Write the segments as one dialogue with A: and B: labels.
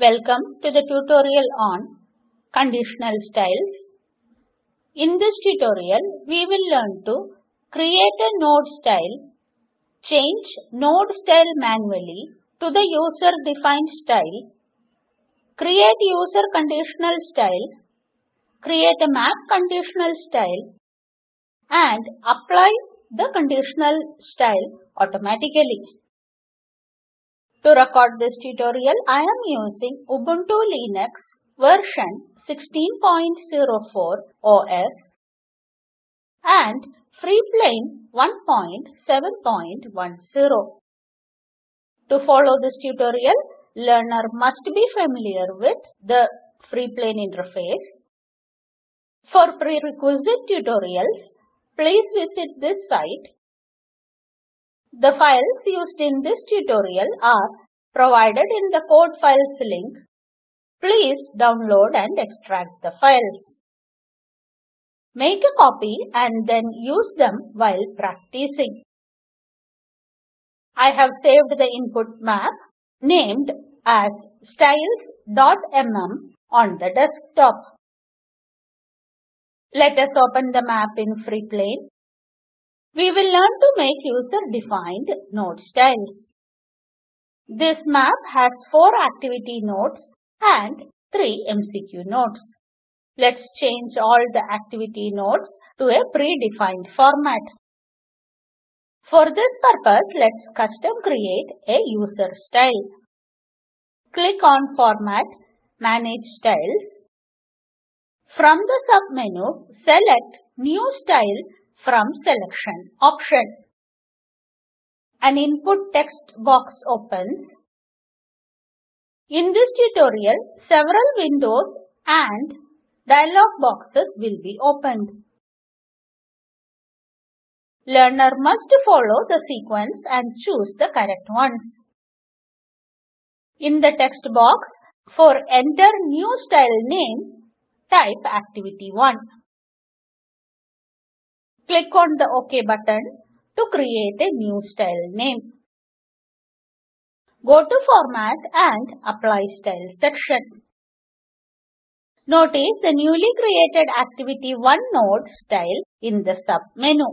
A: Welcome to the tutorial on conditional styles. In this tutorial, we will learn to create a node style, change node style manually to the user defined style, create user conditional style, create a map conditional style, and apply the conditional style automatically. To record this tutorial, I am using Ubuntu Linux version 16.04 OS and Freeplane 1.7.10. To follow this tutorial, learner must be familiar with the Freeplane interface. For prerequisite tutorials, please visit this site the files used in this tutorial are provided in the code files link. Please download and extract the files. Make a copy and then use them while practicing. I have saved the input map named as styles.mm on the desktop. Let us open the map in Freeplane. We will learn to make user-defined node styles. This map has 4 activity nodes and 3 MCQ nodes. Let's change all the activity nodes to a predefined format. For this purpose, let's custom create a user style. Click on Format, Manage Styles. From the submenu, select New Style from Selection option. An input text box opens. In this tutorial, several windows and dialog boxes will be opened. Learner must follow the sequence and choose the correct ones. In the text box, for enter new style name, type activity 1. Click on the OK button to create a new style name. Go to Format and Apply Style section. Notice the newly created Activity 1 node style in the sub-menu.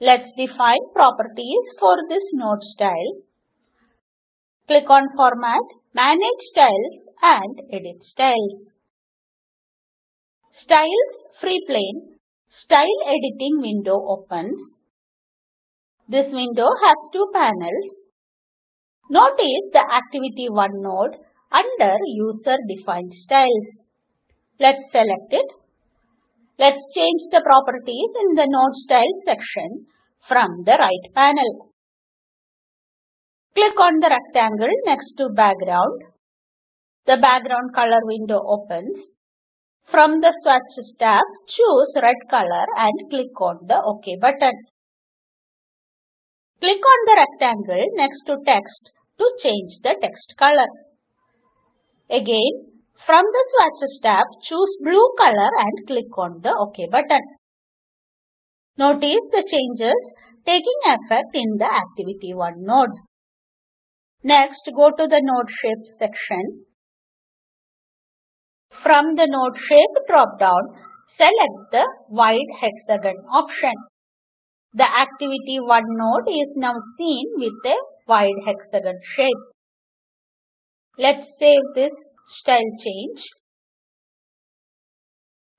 A: Let's define properties for this node style. Click on Format, Manage Styles and Edit Styles. Styles Freeplane Style Editing window opens. This window has two panels. Notice the Activity 1 node under User Defined Styles. Let's select it. Let's change the properties in the Node Style section from the right panel. Click on the rectangle next to background. The background color window opens. From the swatches tab, choose red color and click on the OK button. Click on the rectangle next to text to change the text color. Again, from the swatches tab, choose blue color and click on the OK button. Notice the changes taking effect in the Activity 1 node. Next, go to the Node Shape section from the node shape drop-down, select the wide hexagon option. The activity 1 node is now seen with a wide hexagon shape. Let's save this style change.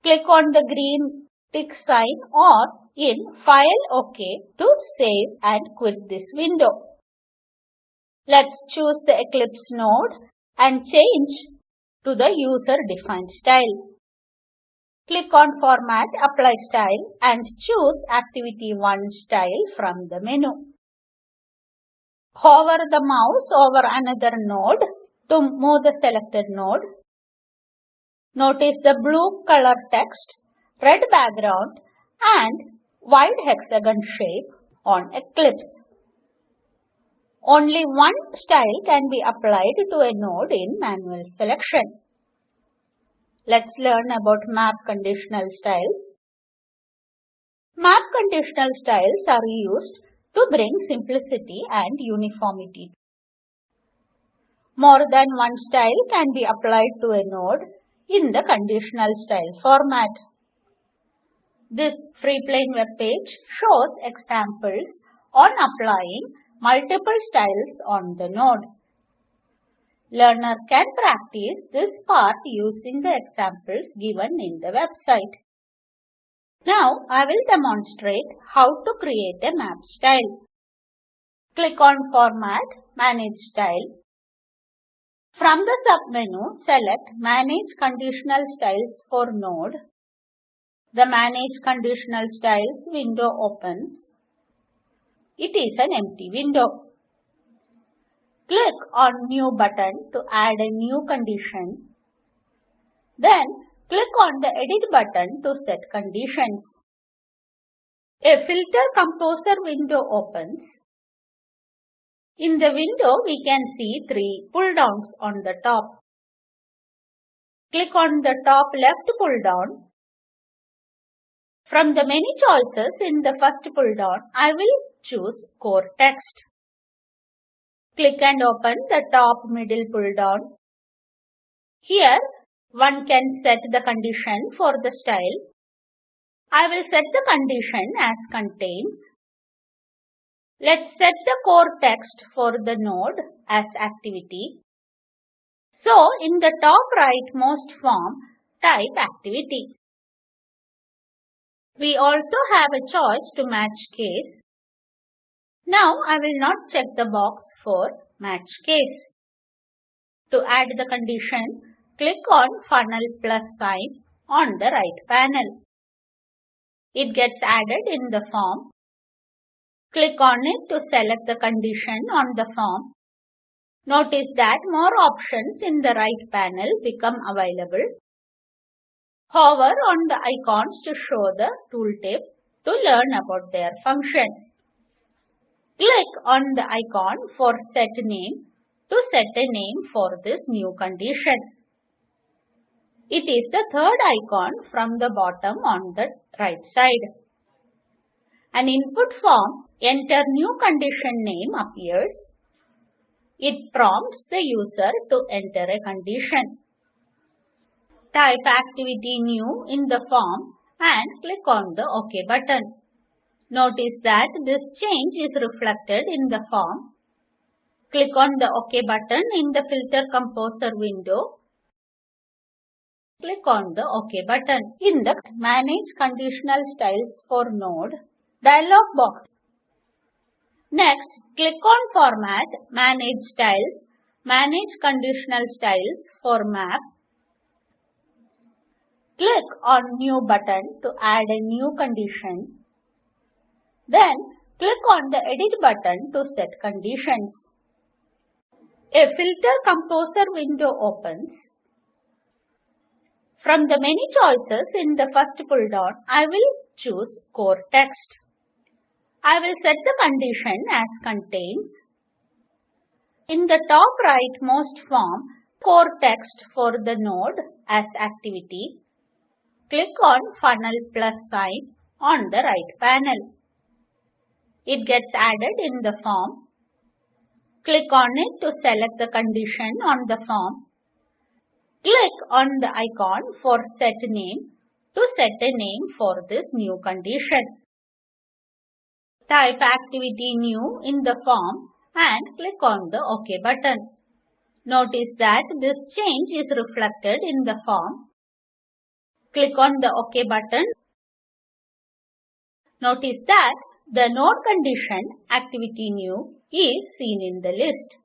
A: Click on the green tick sign or in File OK to save and quit this window. Let's choose the Eclipse node and change to the user-defined style. Click on Format, Apply Style and choose Activity 1 style from the menu. Hover the mouse over another node to move the selected node. Notice the blue color text, red background and wide hexagon shape on Eclipse. Only one style can be applied to a node in manual selection. Let's learn about map conditional styles. Map conditional styles are used to bring simplicity and uniformity. More than one style can be applied to a node in the conditional style format. This Freeplane web page shows examples on applying multiple styles on the node. Learner can practice this part using the examples given in the website. Now I will demonstrate how to create a map style. Click on Format, Manage Style. From the submenu, select Manage Conditional Styles for Node. The Manage Conditional Styles window opens. It is an empty window. Click on New button to add a new condition. Then click on the Edit button to set conditions. A Filter Composer window opens. In the window, we can see three pull-downs on the top. Click on the top left pull-down. From the many choices in the first pull-down, I will choose Core Text. Click and open the top middle pull-down. Here, one can set the condition for the style. I will set the condition as contains. Let's set the core text for the node as activity. So, in the top rightmost form, type activity. We also have a choice to match case. Now I will not check the box for match case. To add the condition, click on funnel plus sign on the right panel. It gets added in the form. Click on it to select the condition on the form. Notice that more options in the right panel become available. Hover on the icons to show the tooltip to learn about their function. Click on the icon for set name to set a name for this new condition. It is the third icon from the bottom on the right side. An input form enter new condition name appears. It prompts the user to enter a condition. Type activity new in the form and click on the OK button. Notice that this change is reflected in the form. Click on the OK button in the Filter Composer window. Click on the OK button in the Manage Conditional Styles for Node dialog box. Next, click on Format, Manage Styles, Manage Conditional Styles for Map. Click on New button to add a new condition. Then click on the Edit button to set conditions. A Filter Composer window opens. From the many choices in the first pull-down, I will choose Core Text. I will set the condition as contains. In the top rightmost form, Core Text for the node as activity. Click on Funnel plus sign on the right panel. It gets added in the form. Click on it to select the condition on the form. Click on the icon for set name to set a name for this new condition. Type activity new in the form and click on the OK button. Notice that this change is reflected in the form. Click on the OK button. Notice that the node condition activity new is seen in the list.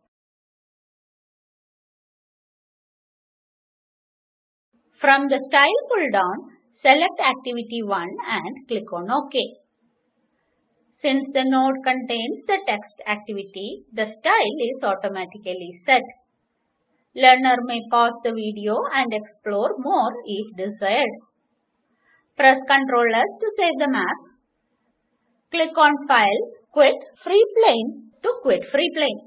A: From the style pull down, select activity 1 and click on OK. Since the node contains the text activity, the style is automatically set. Learner may pause the video and explore more if desired. Press Ctrl S to save the map Click on File, Quit Free Plane to quit Freeplane.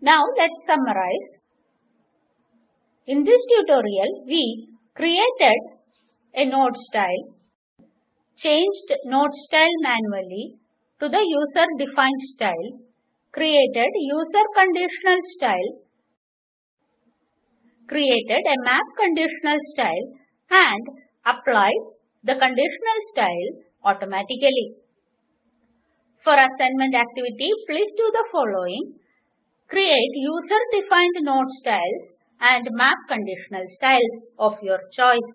A: Now let's summarize. In this tutorial, we created a node style, changed node style manually to the user-defined style, created user conditional style, created a map conditional style and applied the conditional style automatically. For assignment activity, please do the following. Create user-defined node styles and map conditional styles of your choice.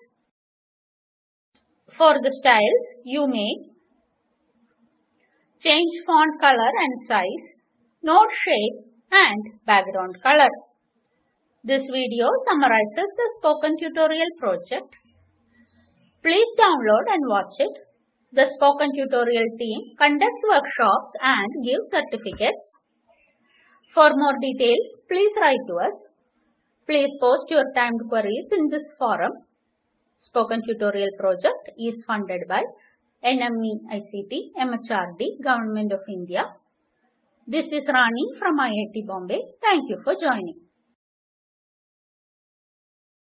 A: For the styles, you may change font color and size, node shape and background color. This video summarizes the spoken tutorial project. Please download and watch it. The spoken tutorial team conducts workshops and gives certificates. For more details, please write to us. Please post your timed queries in this forum. Spoken Tutorial project is funded by NMEICT MHRD Government of India. This is Rani from IIT Bombay. Thank you for joining.